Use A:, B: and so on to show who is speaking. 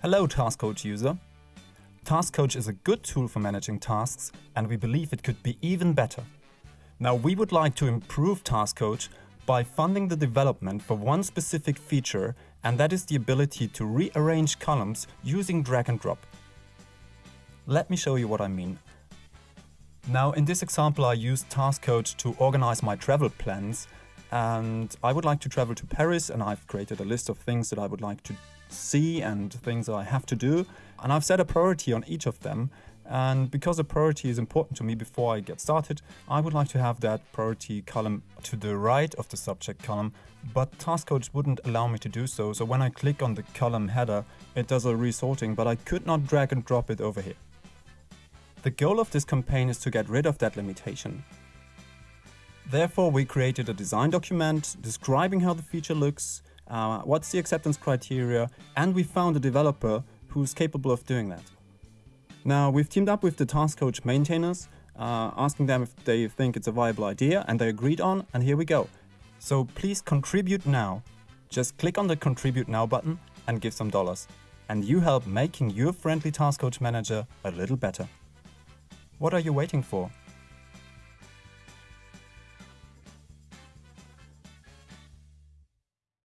A: Hello Task Coach user. Task Coach is a good tool for managing tasks and we believe it could be even better. Now we would like to improve Task Coach by funding the development for one specific feature and that is the ability to rearrange columns using drag and drop. Let me show you what I mean. Now in this example I used Task Coach to organize my travel plans and I would like to travel to Paris and I've created a list of things that I would like to see and things that I have to do and I've set a priority on each of them and because a priority is important to me before I get started, I would like to have that priority column to the right of the subject column, but Task Coach wouldn't allow me to do so, so when I click on the column header, it does a resorting, but I could not drag and drop it over here. The goal of this campaign is to get rid of that limitation. Therefore, we created a design document describing how the feature looks, uh, what's the acceptance criteria, and we found a developer who's capable of doing that. Now, we've teamed up with the Task Coach maintainers, uh, asking them if they think it's a viable idea, and they agreed on, and here we go. So please contribute now. Just click on the Contribute Now button and give some dollars. And you help making your friendly Task Coach manager a little better. What are you waiting for?